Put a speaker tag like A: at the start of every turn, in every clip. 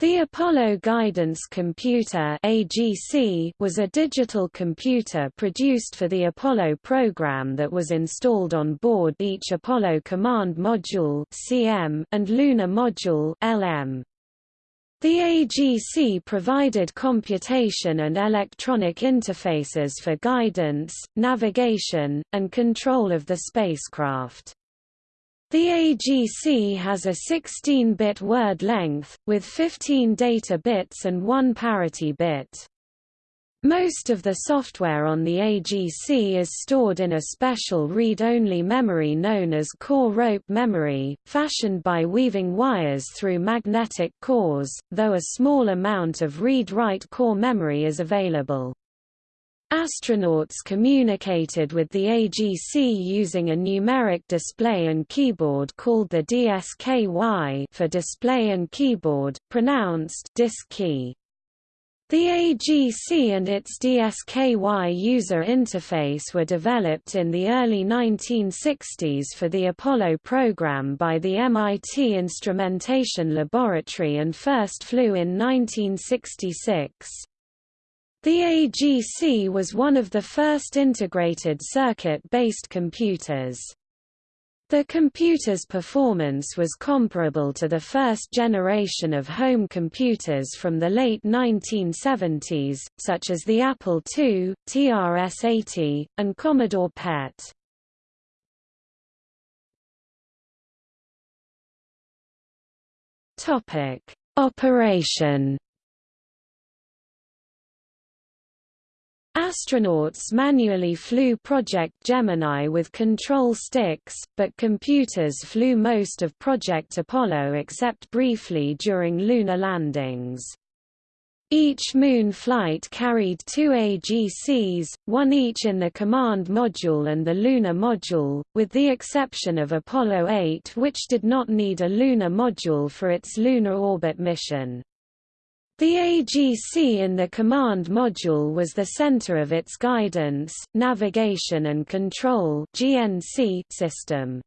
A: The Apollo Guidance Computer AGC was a digital computer produced for the Apollo program that was installed on board each Apollo Command Module CM and Lunar Module LM. The AGC provided computation and electronic interfaces for guidance, navigation, and control of the spacecraft. The AGC has a 16-bit word length, with 15 data bits and one parity bit. Most of the software on the AGC is stored in a special read-only memory known as core rope memory, fashioned by weaving wires through magnetic cores, though a small amount of read-write core memory is available. Astronauts communicated with the AGC using a numeric display and keyboard called the DSKY for display and keyboard, pronounced disk key. The AGC and its DSKY user interface were developed in the early 1960s for the Apollo program by the MIT Instrumentation Laboratory and first flew in 1966. The AGC was one of the first integrated circuit-based computers. The computer's performance was comparable to the first generation of home computers from the late 1970s, such as the Apple II, TRS-80, and Commodore PET. Operation Astronauts manually flew Project Gemini with control sticks, but computers flew most of Project Apollo except briefly during lunar landings. Each Moon flight carried two AGCs, one each in the Command Module and the Lunar Module, with the exception of Apollo 8 which did not need a lunar module for its lunar orbit mission. The AGC in the command module was the center of its guidance, navigation and control (GNC) system.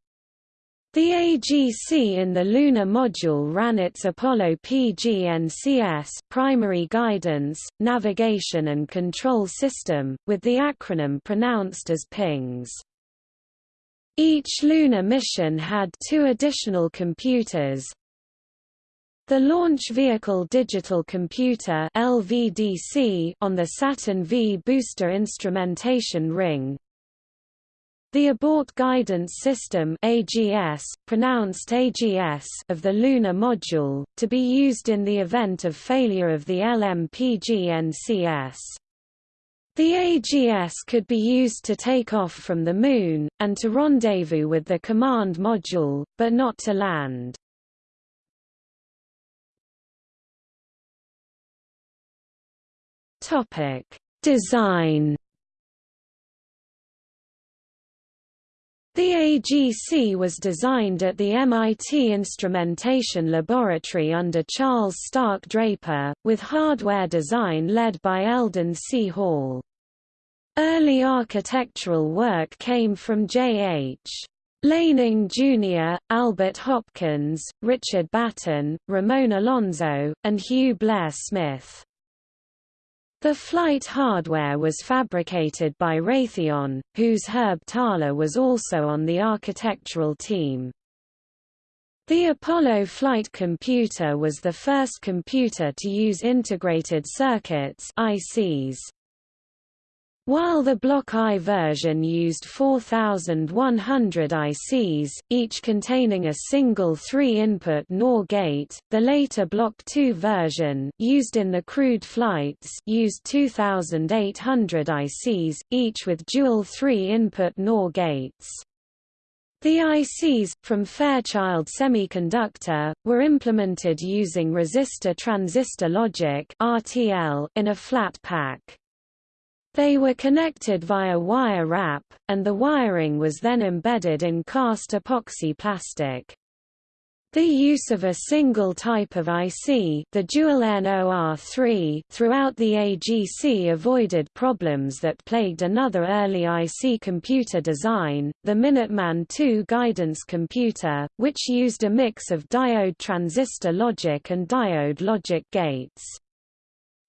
A: The AGC in the Lunar Module ran its Apollo PGNCS primary guidance, navigation and control system, with the acronym pronounced as PINGS. Each lunar mission had two additional computers, the Launch Vehicle Digital Computer LVDC on the Saturn V booster instrumentation ring. The Abort Guidance System AGS, pronounced AGS of the Lunar Module, to be used in the event of failure of the LMPGNCS. The AGS could be used to take off from the Moon, and to rendezvous with the Command Module, but not to land. Topic: Design. The AGC was designed at the MIT Instrumentation Laboratory under Charles Stark Draper, with hardware design led by Eldon C. Hall. Early architectural work came from J.H. Laning Jr., Albert Hopkins, Richard Batten, Ramon Alonso, and Hugh Blair Smith. The flight hardware was fabricated by Raytheon, whose Herb Thaler was also on the architectural team. The Apollo flight computer was the first computer to use integrated circuits ICs. While the Block I version used 4,100 ICs, each containing a single 3-input NOR gate, the later Block II version used in the crewed flights used 2,800 ICs, each with dual 3-input NOR gates. The ICs, from Fairchild Semiconductor, were implemented using resistor-transistor logic in a flat pack. They were connected via wire wrap, and the wiring was then embedded in cast epoxy plastic. The use of a single type of IC the dual NOR3 throughout the AGC avoided problems that plagued another early IC computer design, the Minuteman II guidance computer, which used a mix of diode transistor logic and diode logic gates.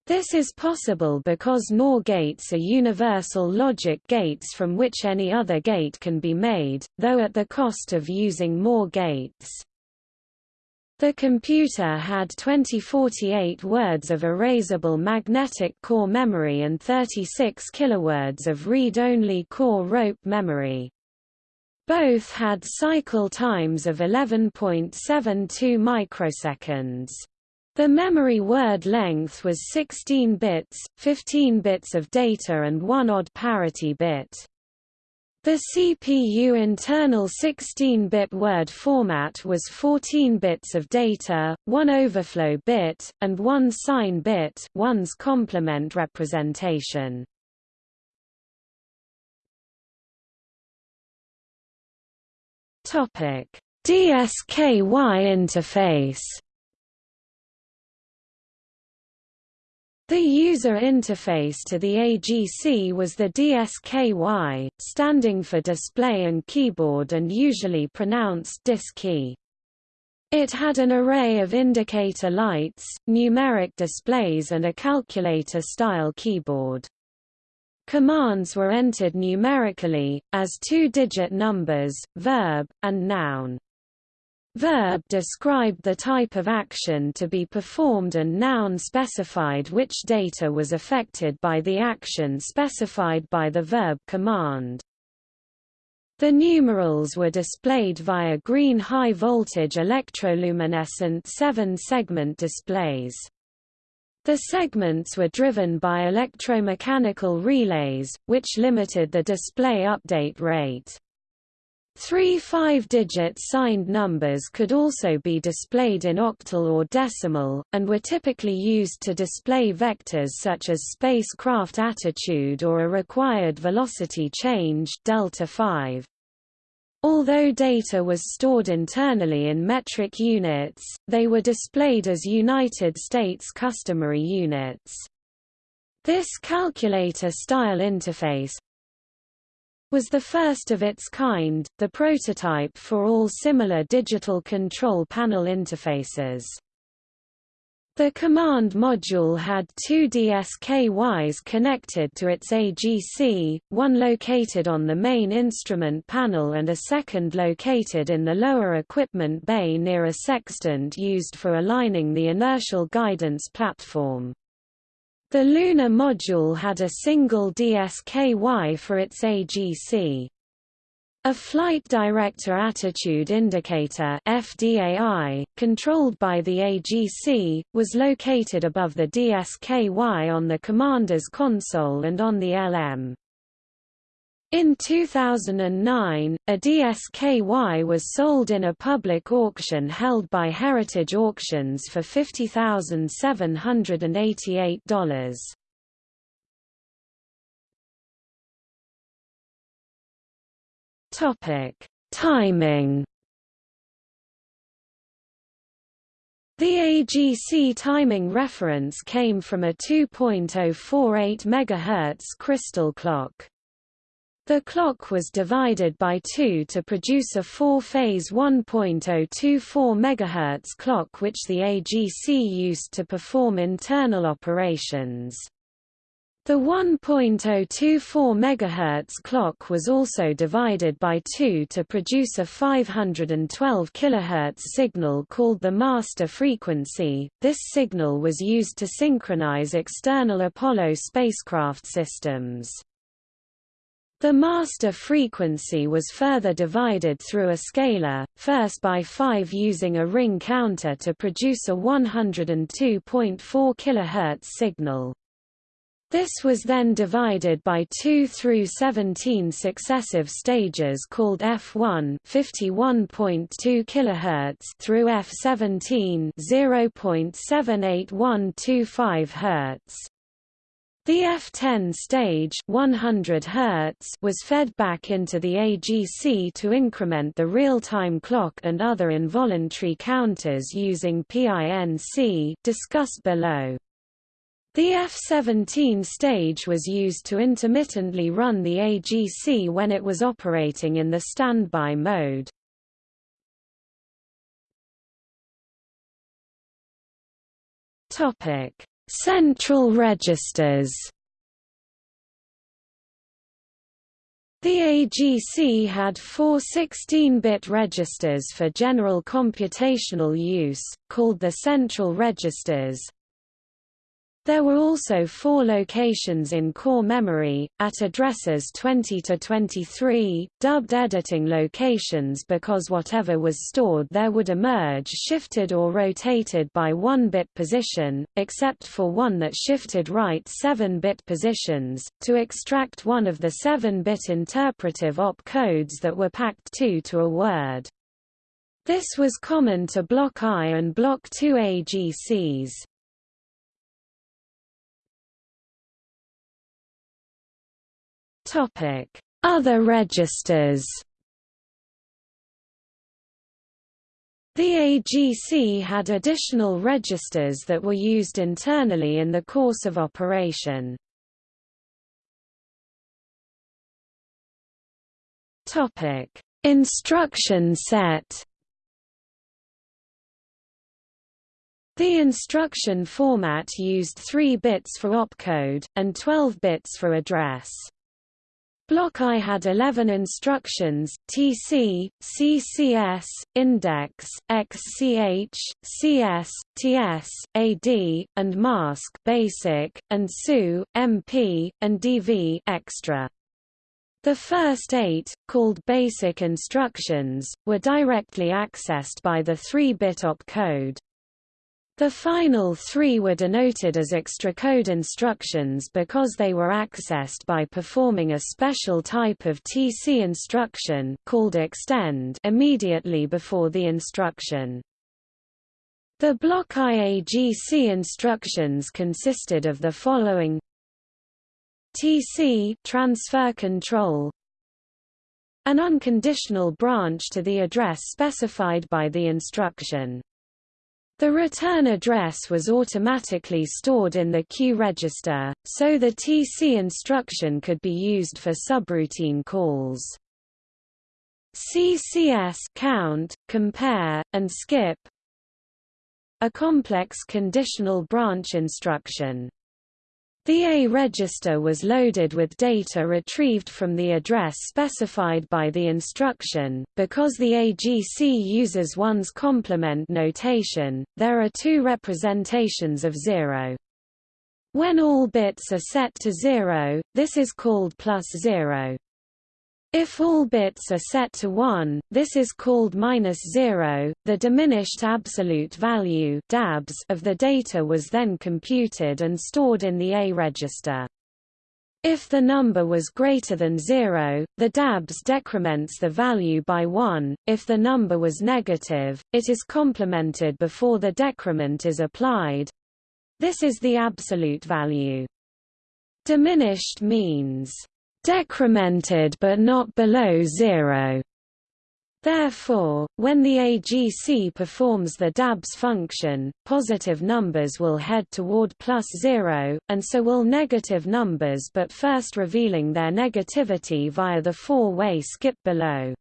A: This is possible because NOR gates are universal logic gates from which any other gate can be made, though at the cost of using more gates. The computer had 2048 words of erasable magnetic core memory and 36 kilowords of read-only core rope memory. Both had cycle times of 11.72 microseconds. The memory word length was 16 bits, 15 bits of data and one odd parity bit. The CPU internal 16-bit word format was 14 bits of data, one overflow bit, and one sign bit one's complement representation. DSKY interface The user interface to the AGC was the DSKY, standing for Display and Keyboard and usually pronounced DISKey. It had an array of indicator lights, numeric displays and a calculator-style keyboard. Commands were entered numerically, as two-digit numbers, verb, and noun. Verb described the type of action to be performed and noun specified which data was affected by the action specified by the verb command. The numerals were displayed via green high-voltage electroluminescent seven-segment displays. The segments were driven by electromechanical relays, which limited the display update rate. Three five-digit signed numbers could also be displayed in octal or decimal, and were typically used to display vectors such as spacecraft attitude or a required velocity change delta 5. Although data was stored internally in metric units, they were displayed as United States customary units. This calculator-style interface, was the first of its kind, the prototype for all similar digital control panel interfaces. The command module had two DSKYs connected to its AGC, one located on the main instrument panel and a second located in the lower equipment bay near a sextant used for aligning the inertial guidance platform. The lunar module had a single DSKY for its AGC. A Flight Director Attitude Indicator FDAI, controlled by the AGC, was located above the DSKY on the commander's console and on the LM. In 2009, a DSKY was sold in a public auction held by Heritage Auctions for $50,788. Topic: Timing. The AGC timing reference came from a 2.048 MHz crystal clock. The clock was divided by two to produce a four-phase 1.024 MHz clock which the AGC used to perform internal operations. The 1.024 MHz clock was also divided by two to produce a 512 kHz signal called the master frequency. This signal was used to synchronize external Apollo spacecraft systems. The master frequency was further divided through a scaler, first by 5 using a ring counter to produce a 102.4 kHz signal. This was then divided by 2 through 17 successive stages called F1 51.2 kHz through F17 0.78125 Hz. The F10 stage 100 Hz was fed back into the AGC to increment the real-time clock and other involuntary counters using PINC discussed below. The F-17 stage was used to intermittently run the AGC when it was operating in the standby mode. Central registers. The AGC had four 16-bit registers for general computational use, called the central registers, there were also four locations in core memory, at addresses 20 to 23, dubbed editing locations because whatever was stored there would emerge shifted or rotated by one-bit position, except for one that shifted right 7-bit positions, to extract one of the 7-bit interpretive op codes that were packed 2 to a word. This was common to Block I and Block II AGCs. Topic: Other registers. The AGC had additional registers that were used internally in the course of operation. Topic: Instruction set. The instruction format used 3 bits for opcode, and 12 bits for address. Block I had 11 instructions, TC, CCS, Index, XCH, CS, TS, AD, and Mask basic, and SU, MP, and DV extra. The first eight, called basic instructions, were directly accessed by the 3-bit opcode. The final three were denoted as extra code instructions because they were accessed by performing a special type of TC instruction called extend immediately before the instruction. The block IAGC instructions consisted of the following TC transfer control an unconditional branch to the address specified by the instruction. The return address was automatically stored in the Q register, so the TC instruction could be used for subroutine calls. CCS count, compare, and skip a complex conditional branch instruction. The A register was loaded with data retrieved from the address specified by the instruction. Because the AGC uses one's complement notation, there are two representations of zero. When all bits are set to zero, this is called plus zero. If all bits are set to 1, this is called minus 0. The diminished absolute value of the data was then computed and stored in the A register. If the number was greater than 0, the DABS decrements the value by 1. If the number was negative, it is complemented before the decrement is applied. This is the absolute value. Diminished means decremented but not below zero. Therefore, when the AGC performs the DABS function, positive numbers will head toward plus zero, and so will negative numbers but first revealing their negativity via the four-way skip below.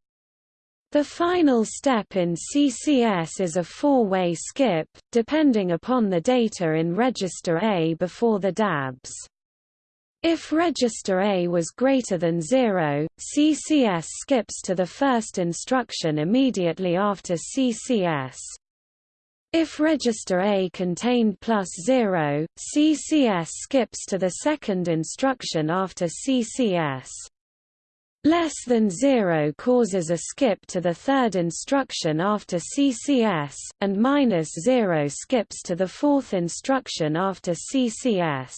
A: The final step in CCS is a four-way skip, depending upon the data in register A before the DABS. If register A was greater than 0, CCS skips to the first instruction immediately after CCS. If register A contained plus 0, CCS skips to the second instruction after CCS. Less than 0 causes a skip to the third instruction after CCS, and minus 0 skips to the fourth instruction after CCS.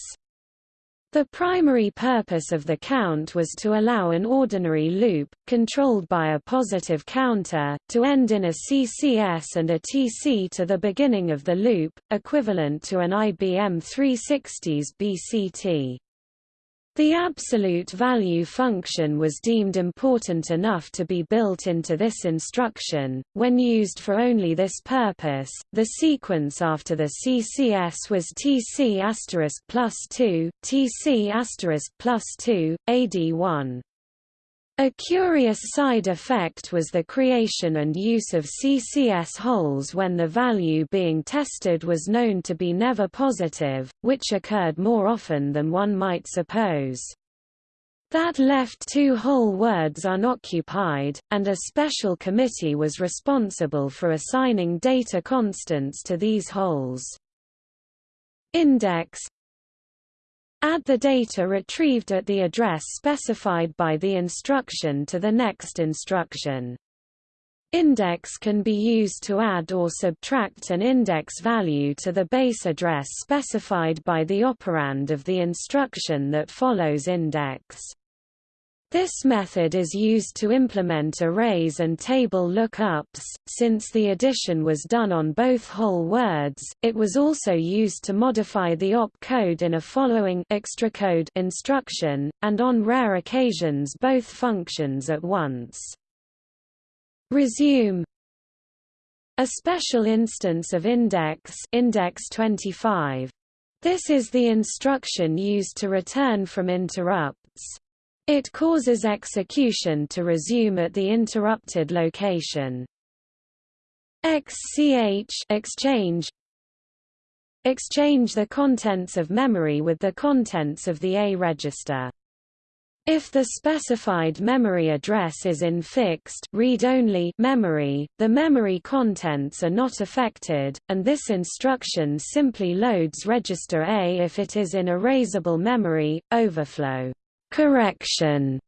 A: The primary purpose of the count was to allow an ordinary loop, controlled by a positive counter, to end in a CCS and a TC to the beginning of the loop, equivalent to an IBM 360's BCT. The absolute value function was deemed important enough to be built into this instruction. When used for only this purpose, the sequence after the CCS was TC plus 2, TC plus 2, AD1. A curious side effect was the creation and use of CCS holes when the value being tested was known to be never positive, which occurred more often than one might suppose. That left two whole words unoccupied, and a special committee was responsible for assigning data constants to these holes. Index Add the data retrieved at the address specified by the instruction to the next instruction. Index can be used to add or subtract an index value to the base address specified by the operand of the instruction that follows index. This method is used to implement arrays and table lookups. Since the addition was done on both whole words, it was also used to modify the op code in a following extra code instruction, and on rare occasions both functions at once. Resume a special instance of index index 25. This is the instruction used to return from interrupts. It causes execution to resume at the interrupted location. XCH exchange Exchange the contents of memory with the contents of the A register. If the specified memory address is in fixed read-only memory, the memory contents are not affected, and this instruction simply loads register A if it is in erasable memory, overflow. Correction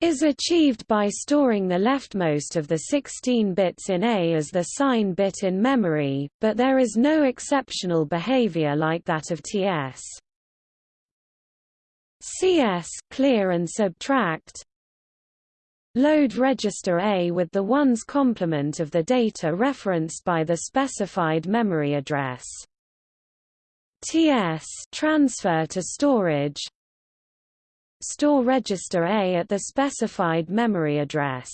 A: is achieved by storing the leftmost of the 16 bits in A as the sign bit in memory, but there is no exceptional behavior like that of TS. CS clear and subtract Load register A with the ones complement of the data referenced by the specified memory address. TS transfer to storage store register A at the specified memory address.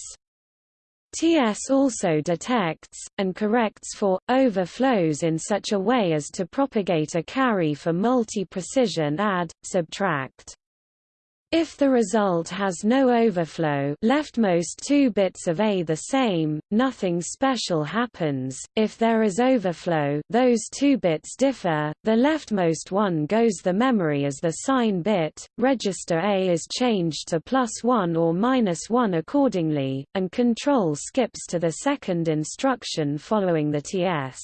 A: TS also detects, and corrects for, overflows in such a way as to propagate a carry for multi-precision add, subtract. If the result has no overflow leftmost two bits of A the same, nothing special happens, if there is overflow those two bits differ, the leftmost one goes the memory as the sign bit, register A is changed to plus 1 or minus 1 accordingly, and control skips to the second instruction following the TS.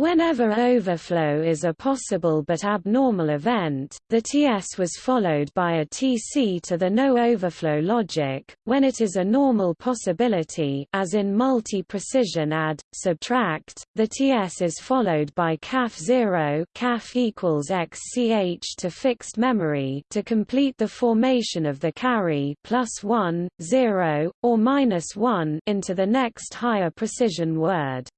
A: Whenever overflow is a possible but abnormal event, the TS was followed by a TC to the no overflow logic. When it is a normal possibility, as in multi-precision add, subtract, the TS is followed by CAF 0, CAF equals XCH to fixed memory to complete the formation of the carry plus 1, 0, or minus 1 into the next higher precision word.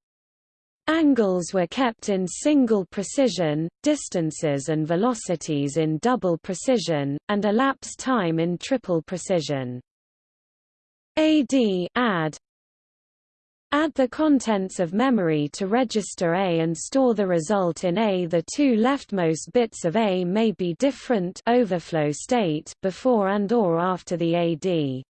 A: Angles were kept in single precision, distances and velocities in double precision, and elapsed time in triple precision. AD add Add the contents of memory to register A and store the result in A. The two leftmost bits of A may be different overflow state before and or after the AD.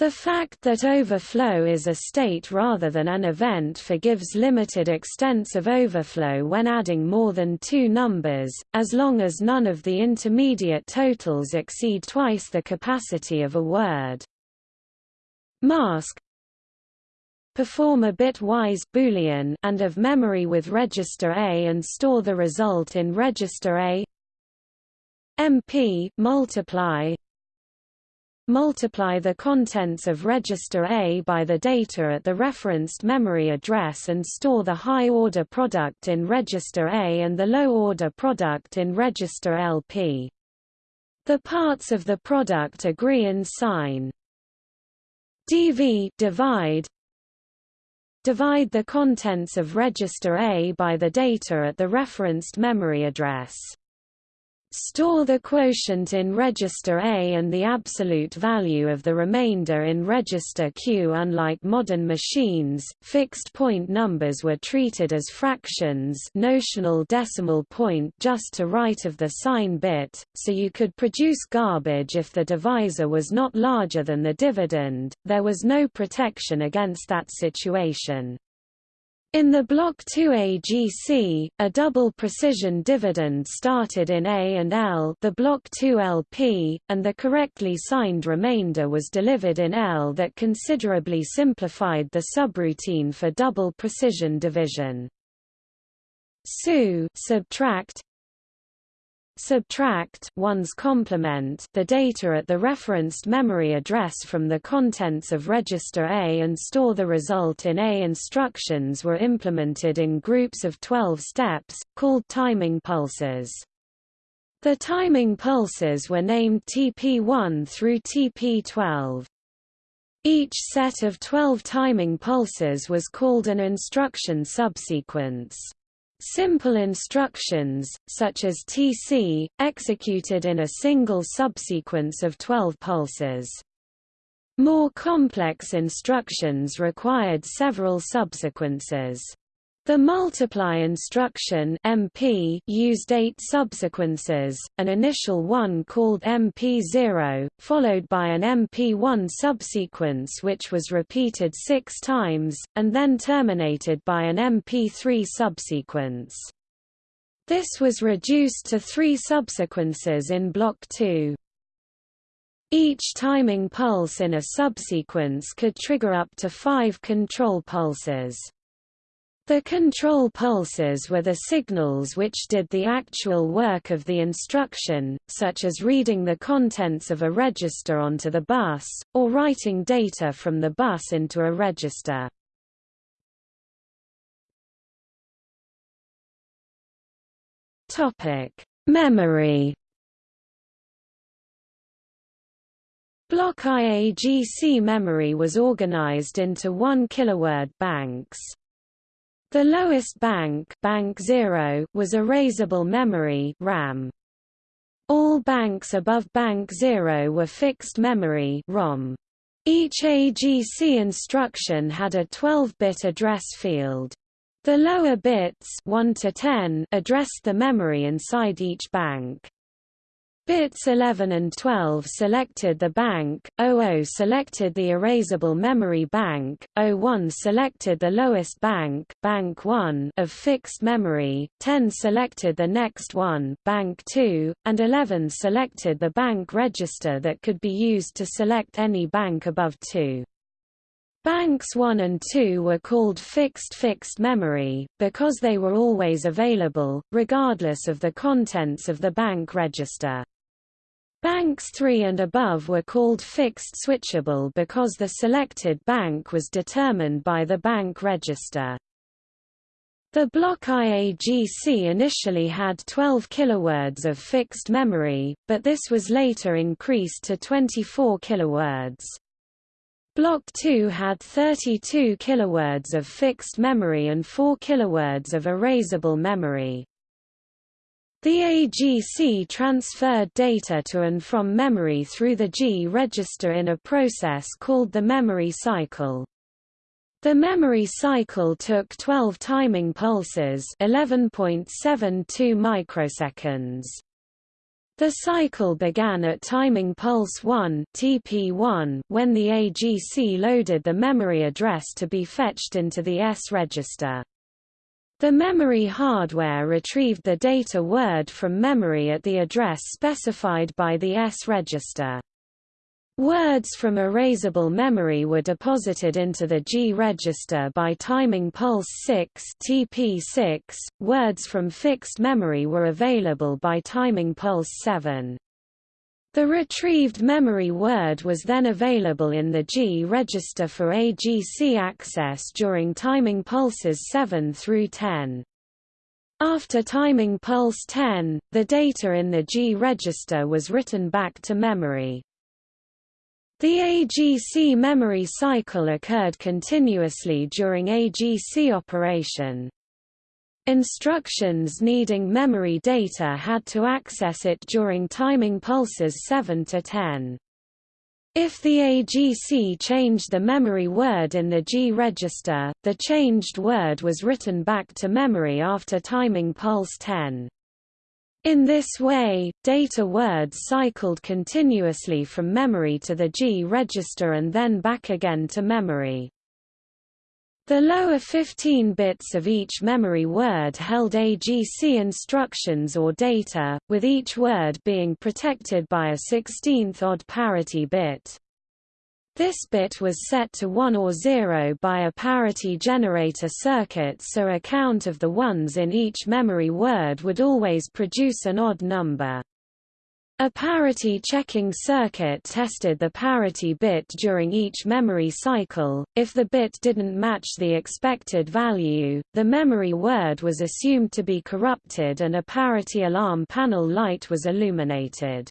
A: The fact that overflow is a state rather than an event forgives limited extents of overflow when adding more than two numbers, as long as none of the intermediate totals exceed twice the capacity of a word. Mask Perform a bitwise boolean and of memory with register A and store the result in register A MP multiply multiply the contents of register A by the data at the referenced memory address and store the high-order product in register A and the low-order product in register LP. The parts of the product agree in sign. DV divide Divide the contents of register A by the data at the referenced memory address. Store the quotient in register A and the absolute value of the remainder in register Q. Unlike modern machines, fixed point numbers were treated as fractions notional decimal point just to right of the sign bit, so you could produce garbage if the divisor was not larger than the dividend. There was no protection against that situation. In the Block 2 AGC, a double precision dividend started in A and L the Block 2 LP, and the correctly signed remainder was delivered in L that considerably simplified the subroutine for double precision division. SU subtract subtract one's complement the data at the referenced memory address from the contents of register A and store the result in A. Instructions were implemented in groups of 12 steps, called timing pulses. The timing pulses were named TP1 through TP12. Each set of 12 timing pulses was called an instruction subsequence. Simple instructions, such as TC, executed in a single subsequence of 12 pulses. More complex instructions required several subsequences. The multiply instruction MP used eight subsequences, an initial one called MP0, followed by an MP1 subsequence which was repeated six times, and then terminated by an MP3 subsequence. This was reduced to three subsequences in Block 2. Each timing pulse in a subsequence could trigger up to five control pulses. The control pulses were the signals which did the actual work of the instruction, such as reading the contents of a register onto the bus, or writing data from the bus into a register. Memory Block IAGC memory was organized into 1 kiloword banks. The lowest bank, bank 0 was erasable memory RAM. All banks above bank 0 were fixed memory ROM. Each AGC instruction had a 12-bit address field. The lower bits 1 to 10 addressed the memory inside each bank. Bits 11 and 12 selected the bank, 00 selected the erasable memory bank, 01 selected the lowest bank, bank 1 of fixed memory, 10 selected the next one, bank 2, and 11 selected the bank register that could be used to select any bank above 2. Banks 1 and 2 were called fixed fixed memory, because they were always available, regardless of the contents of the bank register. Banks 3 and above were called fixed switchable because the selected bank was determined by the bank register. The block IAGC initially had 12 kilowords of fixed memory, but this was later increased to 24 kilowords. Block 2 had 32 kilowords of fixed memory and 4 kilowords of erasable memory. The AGC transferred data to and from memory through the G register in a process called the memory cycle. The memory cycle took 12 timing pulses 11.72 microseconds. The cycle began at timing pulse 1 TP1 when the AGC loaded the memory address to be fetched into the S register. The memory hardware retrieved the data word from memory at the address specified by the S register. Words from erasable memory were deposited into the G register by timing pulse 6 TP6. Words from fixed memory were available by timing pulse 7. The retrieved memory word was then available in the G register for AGC access during timing pulses 7 through 10. After timing pulse 10, the data in the G register was written back to memory. The AGC memory cycle occurred continuously during AGC operation. Instructions needing memory data had to access it during timing pulses 7 to 10. If the AGC changed the memory word in the G register, the changed word was written back to memory after timing pulse 10. In this way, data words cycled continuously from memory to the G register and then back again to memory. The lower 15 bits of each memory word held AGC instructions or data, with each word being protected by a 16th odd parity bit. This bit was set to 1 or 0 by a parity generator circuit so a count of the ones in each memory word would always produce an odd number. A parity checking circuit tested the parity bit during each memory cycle. If the bit didn't match the expected value, the memory word was assumed to be corrupted and a parity alarm panel light was illuminated.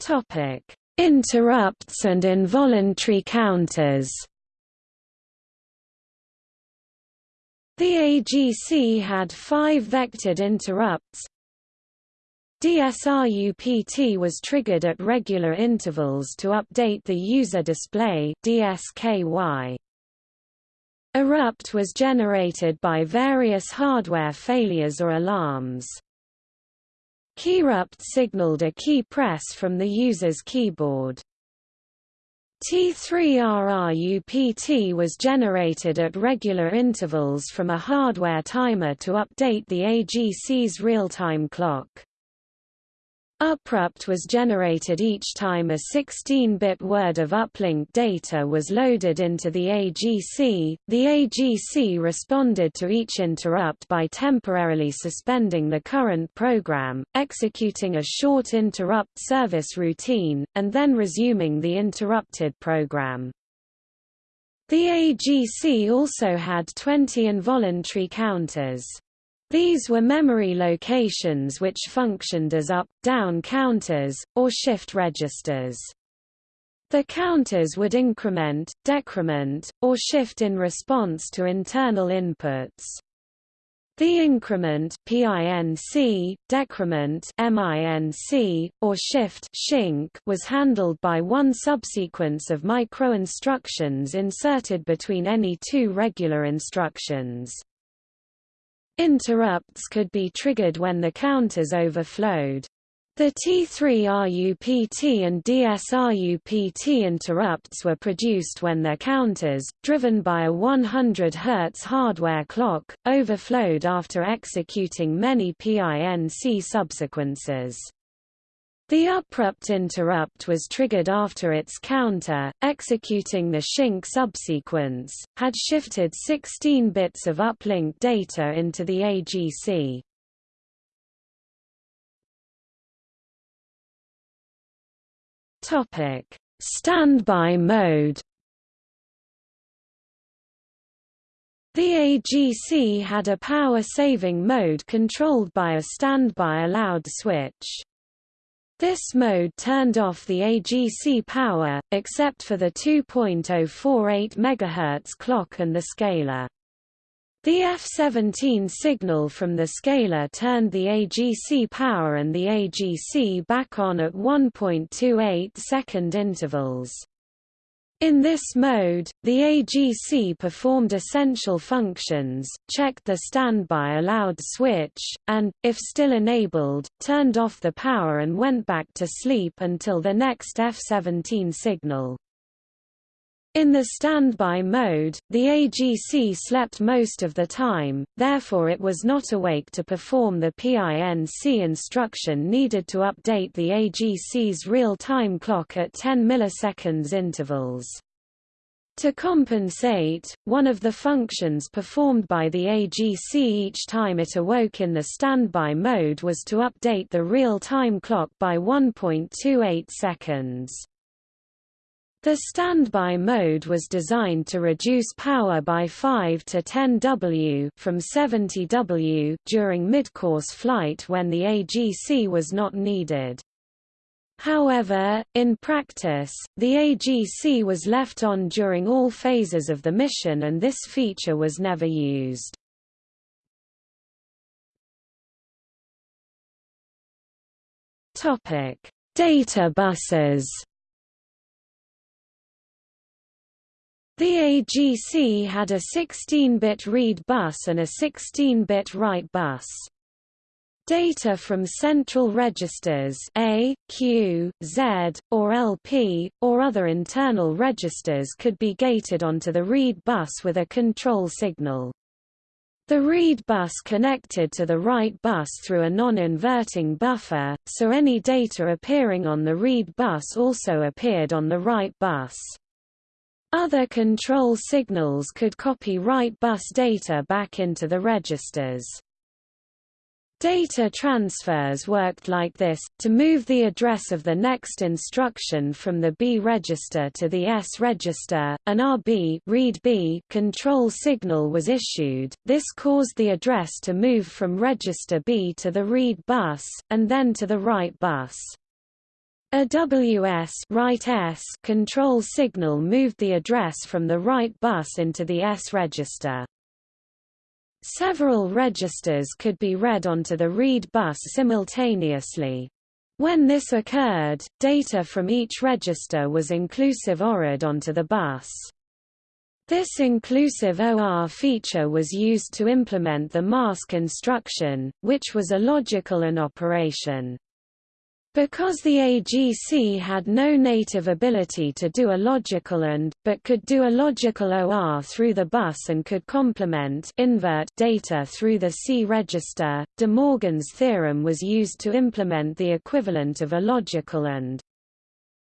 A: Topic: Interrupts and involuntary counters. The AGC had five vectored interrupts. DSRUPT was triggered at regular intervals to update the user display DSKY. Erupt was generated by various hardware failures or alarms. Keyrupt signaled a key press from the user's keyboard. T3RRUPT was generated at regular intervals from a hardware timer to update the AGC's real-time clock. Uprupt was generated each time a 16-bit word of uplink data was loaded into the AGC. The AGC responded to each interrupt by temporarily suspending the current program, executing a short interrupt service routine, and then resuming the interrupted program. The AGC also had 20 involuntary counters. These were memory locations which functioned as up, down counters, or shift registers. The counters would increment, decrement, or shift in response to internal inputs. The increment PINC, decrement MINC, or shift SHINC was handled by one subsequence of microinstructions inserted between any two regular instructions. Interrupts could be triggered when the counters overflowed. The T3RUPT and DSRUPT interrupts were produced when their counters, driven by a 100 Hz hardware clock, overflowed after executing many PINC subsequences. The uprupt interrupt was triggered after its counter, executing the SHINC subsequence, had shifted 16 bits of uplink data into the AGC. Topic: Standby mode. The AGC had a power-saving mode controlled by a standby allowed switch. This mode turned off the AGC power, except for the 2.048 MHz clock and the scaler. The F17 signal from the scaler turned the AGC power and the AGC back on at 1.28 second intervals. In this mode, the AGC performed essential functions, checked the standby allowed switch, and, if still enabled, turned off the power and went back to sleep until the next F17 signal. In the standby mode, the AGC slept most of the time, therefore it was not awake to perform the PINC instruction needed to update the AGC's real-time clock at 10 milliseconds intervals. To compensate, one of the functions performed by the AGC each time it awoke in the standby mode was to update the real-time clock by 1.28 seconds. The standby mode was designed to reduce power by 5 to 10 W from 70 W during mid-course flight when the AGC was not needed. However, in practice, the AGC was left on during all phases of the mission and this feature was never used. Data buses The AGC had a 16-bit read bus and a 16-bit write bus. Data from central registers A, Q, Z, or LP, or other internal registers could be gated onto the read bus with a control signal. The read bus connected to the write bus through a non-inverting buffer, so any data appearing on the read bus also appeared on the write bus. Other control signals could copy write bus data back into the registers. Data transfers worked like this, to move the address of the next instruction from the B register to the S register, an RB read B control signal was issued, this caused the address to move from register B to the read bus, and then to the write bus. A WS write S control signal moved the address from the write bus into the S register. Several registers could be read onto the read bus simultaneously. When this occurred, data from each register was inclusive ORed onto the bus. This inclusive OR feature was used to implement the mask instruction, which was a logical AND operation. Because the AGC had no native ability to do a logical AND, but could do a logical OR through the bus and could complement invert data through the C register, De Morgan's theorem was used to implement the equivalent of a logical AND.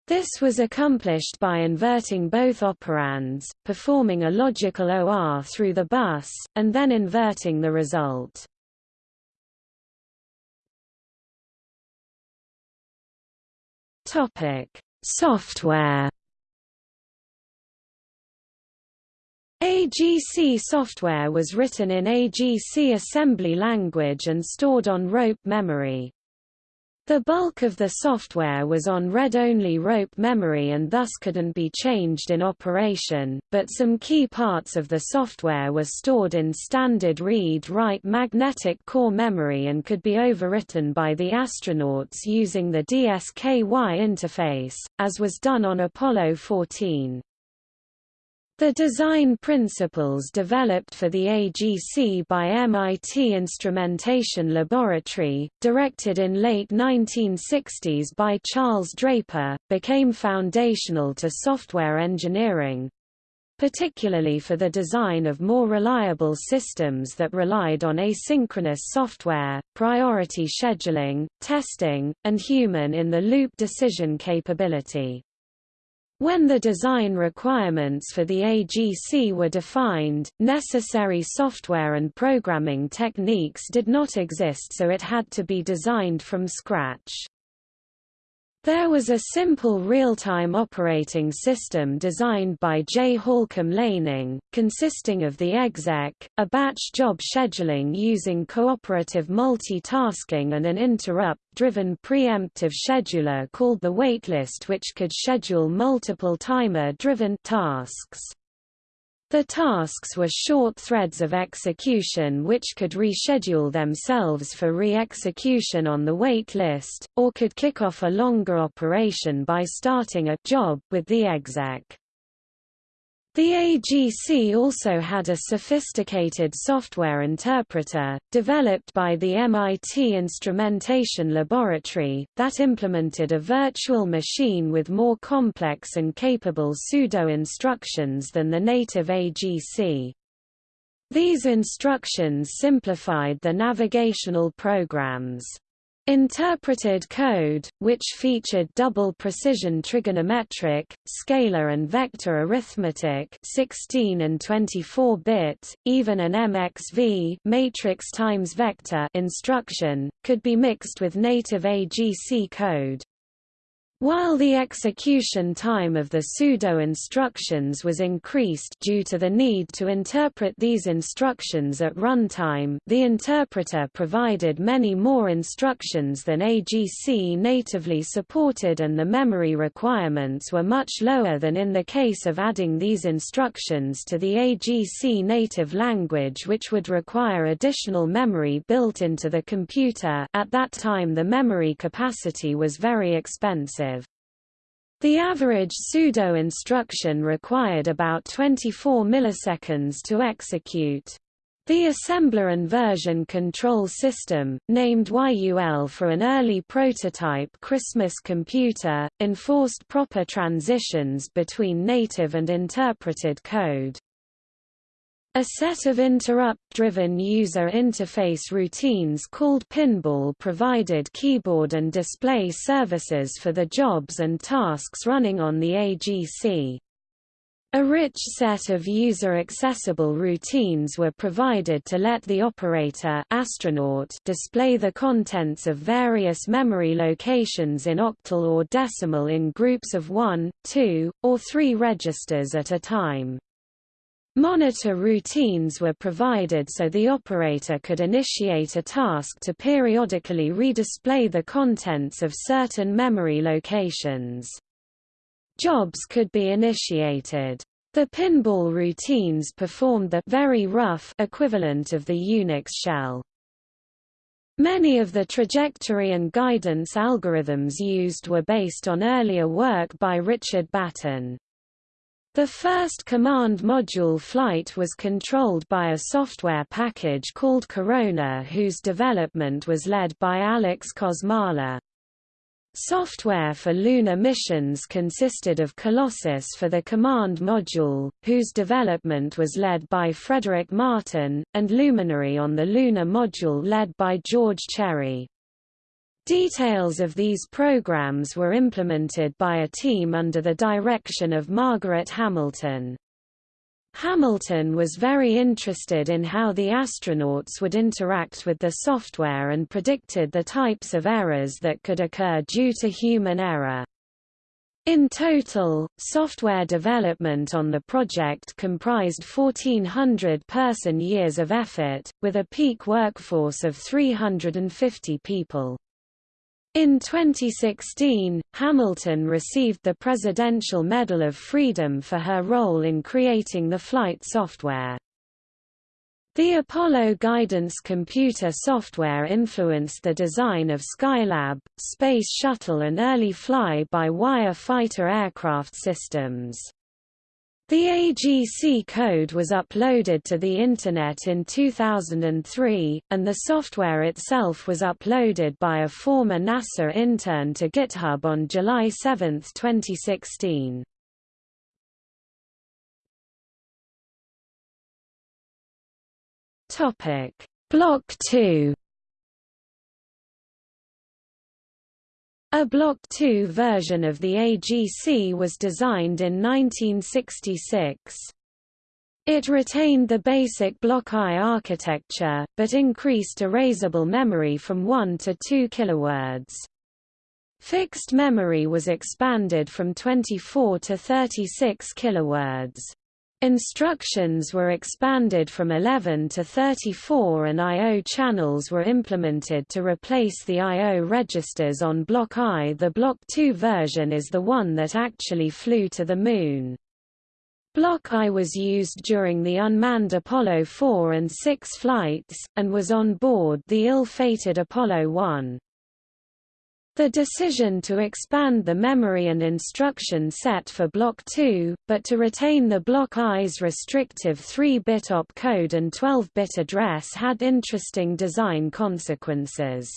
A: This was accomplished by inverting both operands, performing a logical OR through the bus, and then inverting the result. Software. AGC software was written in AGC assembly language and stored on rope memory. The bulk of the software was on read-only rope memory and thus couldn't be changed in operation, but some key parts of the software were stored in standard read-write magnetic core memory and could be overwritten by the astronauts using the DSKY interface, as was done on Apollo 14. The design principles developed for the AGC by MIT Instrumentation Laboratory, directed in late 1960s by Charles Draper, became foundational to software engineering, particularly for the design of more reliable systems that relied on asynchronous software, priority scheduling, testing, and human-in-the-loop decision capability. When the design requirements for the AGC were defined, necessary software and programming techniques did not exist so it had to be designed from scratch. There was a simple real-time operating system designed by J. Halcombe Laning, consisting of the exec, a batch job scheduling using cooperative multitasking and an interrupt-driven preemptive scheduler called the waitlist which could schedule multiple timer-driven tasks. The tasks were short threads of execution which could reschedule themselves for re-execution on the wait list, or could kick off a longer operation by starting a job with the exec. The AGC also had a sophisticated software interpreter, developed by the MIT Instrumentation Laboratory, that implemented a virtual machine with more complex and capable pseudo-instructions than the native AGC. These instructions simplified the navigational programs. Interpreted code, which featured double precision trigonometric, scalar and vector arithmetic 16 and 24-bit, even an MXV matrix times vector instruction, could be mixed with native AGC code. While the execution time of the pseudo-instructions was increased due to the need to interpret these instructions at runtime the interpreter provided many more instructions than AGC natively supported and the memory requirements were much lower than in the case of adding these instructions to the AGC native language which would require additional memory built into the computer at that time the memory capacity was very expensive. The average pseudo-instruction required about 24 milliseconds to execute. The assembler and version control system, named YUL for an early prototype Christmas computer, enforced proper transitions between native and interpreted code. A set of interrupt-driven user interface routines called Pinball provided keyboard and display services for the jobs and tasks running on the AGC. A rich set of user-accessible routines were provided to let the operator astronaut display the contents of various memory locations in octal or decimal in groups of 1, 2, or 3 registers at a time. Monitor routines were provided so the operator could initiate a task to periodically redisplay the contents of certain memory locations. Jobs could be initiated. The pinball routines performed the very rough equivalent of the Unix shell. Many of the trajectory and guidance algorithms used were based on earlier work by Richard Battin. The first command module flight was controlled by a software package called Corona whose development was led by Alex Kosmala. Software for lunar missions consisted of Colossus for the command module, whose development was led by Frederick Martin, and Luminary on the lunar module led by George Cherry. Details of these programs were implemented by a team under the direction of Margaret Hamilton. Hamilton was very interested in how the astronauts would interact with the software and predicted the types of errors that could occur due to human error. In total, software development on the project comprised 1,400 person-years of effort, with a peak workforce of 350 people. In 2016, Hamilton received the Presidential Medal of Freedom for her role in creating the flight software. The Apollo guidance computer software influenced the design of Skylab, Space Shuttle and early fly-by-wire fighter aircraft systems. The AGC code was uploaded to the Internet in 2003, and the software itself was uploaded by a former NASA intern to GitHub on July 7, 2016. Block 2 A Block II version of the AGC was designed in 1966. It retained the basic Block I architecture, but increased erasable memory from 1 to 2 kilowords. Fixed memory was expanded from 24 to 36 kilowords. Instructions were expanded from 11 to 34 and I.O. channels were implemented to replace the I.O. registers on Block I. The Block II version is the one that actually flew to the Moon. Block I was used during the unmanned Apollo 4 and 6 flights, and was on board the ill-fated Apollo 1. The decision to expand the memory and instruction set for Block 2, but to retain the Block I's restrictive 3-bit opcode and 12-bit address had interesting design consequences.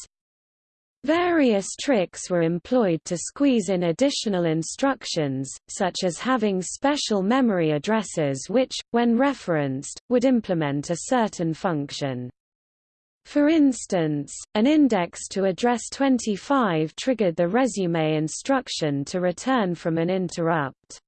A: Various tricks were employed to squeeze in additional instructions, such as having special memory addresses which, when referenced, would implement a certain function. For instance, an index to address 25 triggered the resume instruction to return from an interrupt.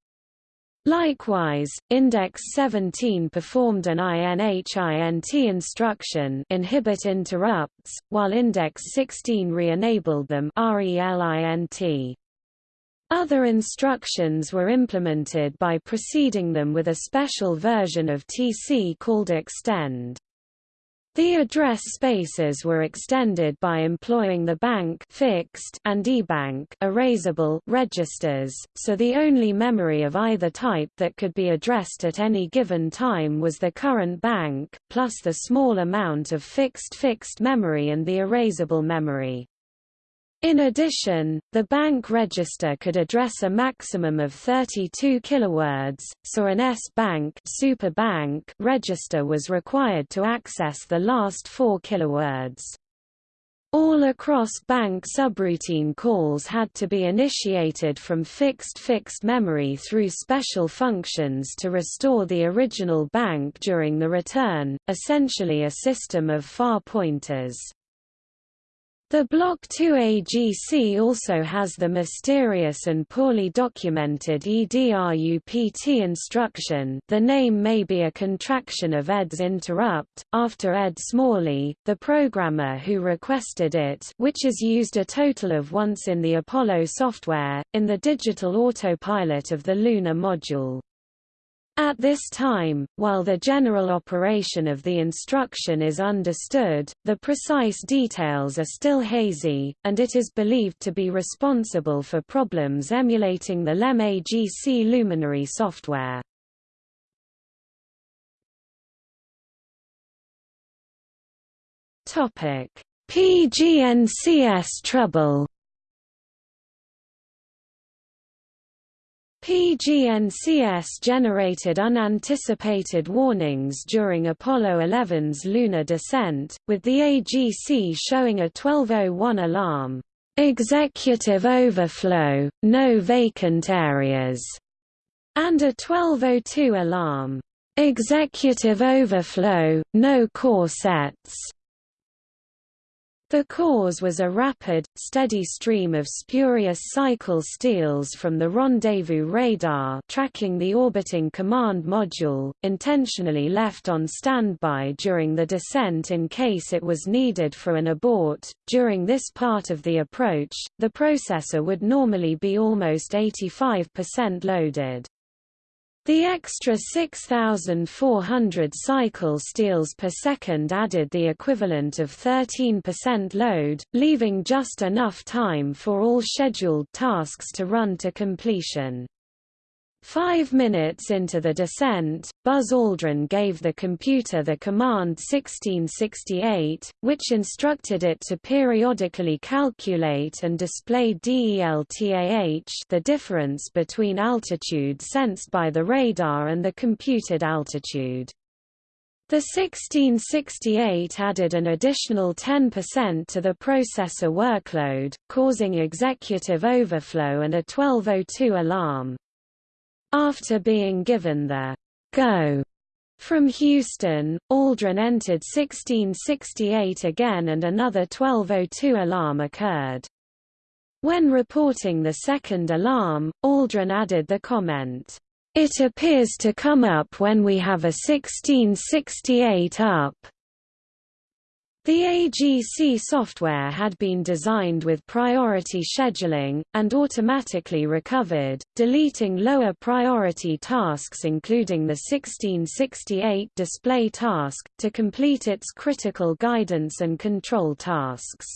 A: Likewise, index 17 performed an INHINT instruction inhibit interrupts, while index 16 re-enabled them RELINT. Other instructions were implemented by preceding them with a special version of TC called extend. The address spaces were extended by employing the bank fixed and eBank erasable registers, so the only memory of either type that could be addressed at any given time was the current bank, plus the small amount of fixed fixed memory and the erasable memory. In addition, the bank register could address a maximum of 32 kilowords, so an S-bank super bank register was required to access the last 4 kilowords. All across bank subroutine calls had to be initiated from fixed fixed memory through special functions to restore the original bank during the return, essentially a system of far pointers. The Block 2 AGC also has the mysterious and poorly documented EDRUPT instruction the name may be a contraction of Ed's interrupt, after Ed Smalley, the programmer who requested it which is used a total of once in the Apollo software, in the digital autopilot of the lunar module. At this time, while the general operation of the instruction is understood, the precise details are still hazy, and it is believed to be responsible for problems emulating the LEM AGC Luminary software. PGNCS trouble PGNCS generated unanticipated warnings during Apollo 11's lunar descent, with the AGC showing a 1201 alarm, "'Executive overflow, no vacant areas' and a 1202 alarm, "'Executive overflow, no core sets' The cause was a rapid, steady stream of spurious cycle steals from the rendezvous radar tracking the orbiting command module, intentionally left on standby during the descent in case it was needed for an abort. During this part of the approach, the processor would normally be almost 85% loaded. The extra 6,400 cycle steals per second added the equivalent of 13% load, leaving just enough time for all scheduled tasks to run to completion. Five minutes into the descent, Buzz Aldrin gave the computer the command 1668, which instructed it to periodically calculate and display DELTAH the difference between altitude sensed by the radar and the computed altitude. The 1668 added an additional 10% to the processor workload, causing executive overflow and a 1202 alarm. After being given the go from Houston, Aldrin entered 1668 again and another 1202 alarm occurred. When reporting the second alarm, Aldrin added the comment, "It appears to come up when we have a 1668 up." The AGC software had been designed with priority scheduling, and automatically recovered, deleting lower priority tasks including the 1668 display task, to complete its critical guidance and control tasks.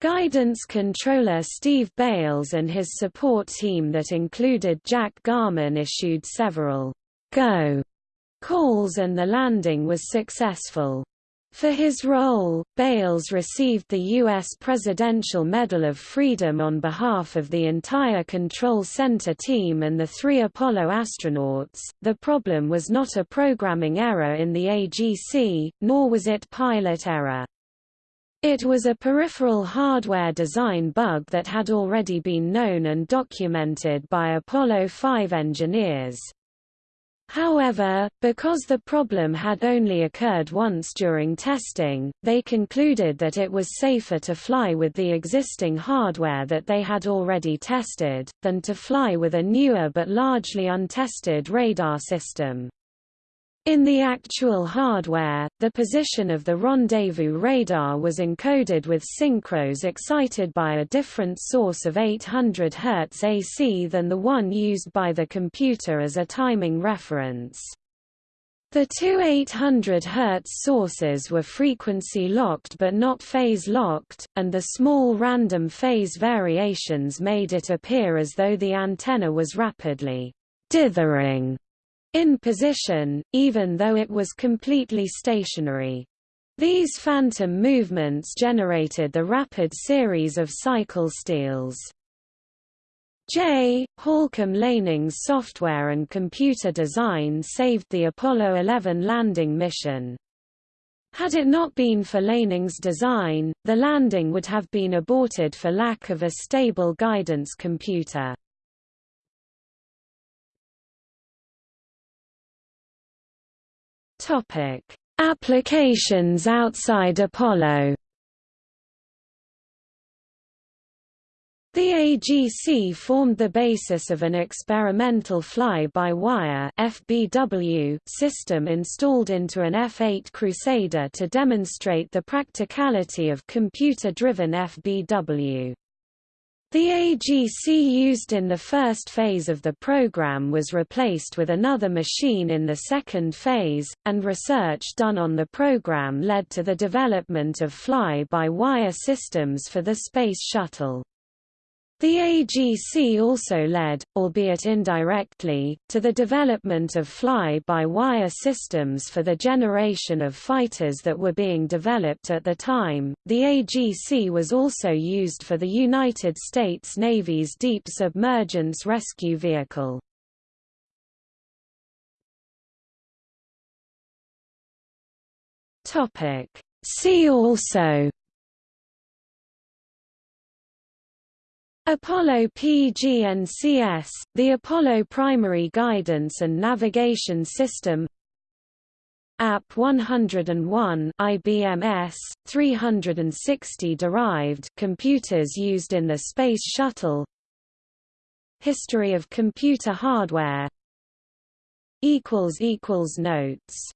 A: Guidance controller Steve Bales and his support team that included Jack Garman issued several go calls and the landing was successful. For his role, Bales received the U.S. Presidential Medal of Freedom on behalf of the entire Control Center team and the three Apollo astronauts. The problem was not a programming error in the AGC, nor was it pilot error. It was a peripheral hardware design bug that had already been known and documented by Apollo 5 engineers. However, because the problem had only occurred once during testing, they concluded that it was safer to fly with the existing hardware that they had already tested, than to fly with a newer but largely untested radar system. In the actual hardware, the position of the rendezvous radar was encoded with synchros excited by a different source of 800 Hz AC than the one used by the computer as a timing reference. The two 800 Hz sources were frequency-locked but not phase-locked, and the small random phase variations made it appear as though the antenna was rapidly dithering in position, even though it was completely stationary. These phantom movements generated the rapid series of cycle steals. J. Halcombe Laning's software and computer design saved the Apollo 11 landing mission. Had it not been for Laning's design, the landing would have been aborted for lack of a stable guidance computer. Topic: Applications outside Apollo. The AGC formed the basis of an experimental fly-by-wire system installed into an F-8 Crusader to demonstrate the practicality of computer-driven FBW. The AGC used in the first phase of the program was replaced with another machine in the second phase, and research done on the program led to the development of fly-by-wire systems for the Space Shuttle. The AGC also led, albeit indirectly, to the development of fly-by-wire systems for the generation of fighters that were being developed at the time. The AGC was also used for the United States Navy's Deep Submergence Rescue Vehicle. Topic: See also Apollo PGNCS, the Apollo Primary Guidance and Navigation System. AP 101 IBMS 360 derived computers used in the Space Shuttle. History of computer hardware. Equals equals notes